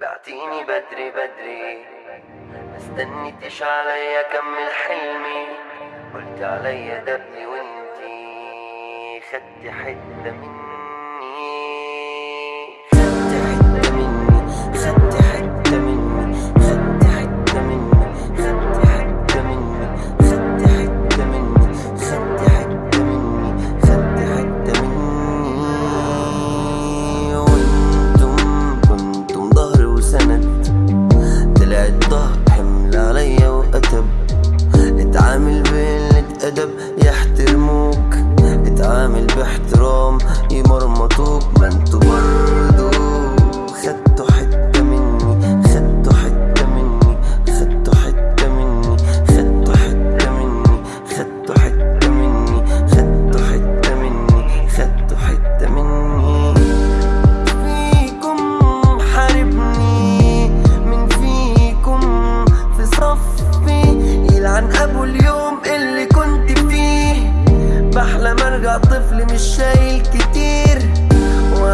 بعتيني بدري بدري. مستنيتش عليا كمل حلمي. قلت عليا دبني وإنتي خدتي حتة مني. برضو ما برضو. خدتوا حتة مني خدتوا حتة مني خدتوا حتة مني خدتوا حتة مني خدتوا حتة مني خدتوا حتة مني خدتوا حتة مني. فيكم حاربني من فيكم في صفي. يلعن أبو اليوم اللي كنت فيه. بحلم أرجع طفل مش شايل كتير.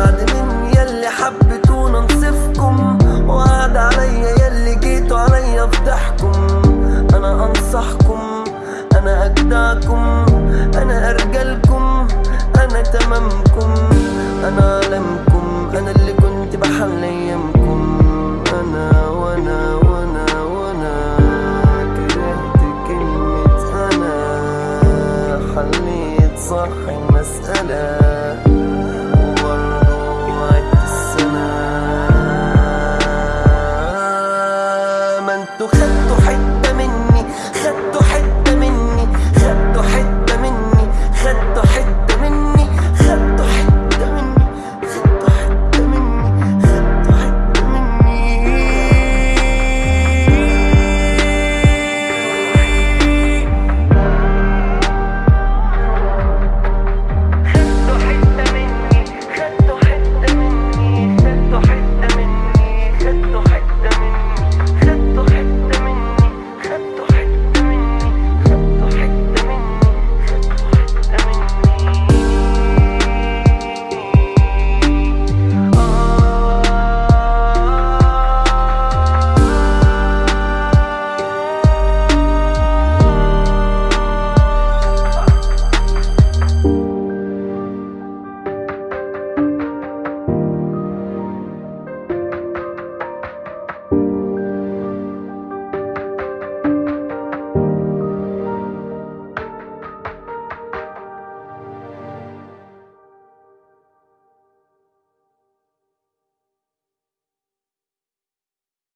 بعد من يلي حبيتونا نصفكم وقعد عليا يلي جيتوا عليا فضحكم أنا أنصحكم أنا أجدعكم أنا أرجلكم أنا تمامكم. أنا علمكم أنا اللي كنت بحل أيامكم. أنا وأنا وأنا وأنا كرهت كلمة أنا. حليت صح المسألة tôi khất tôi hạnh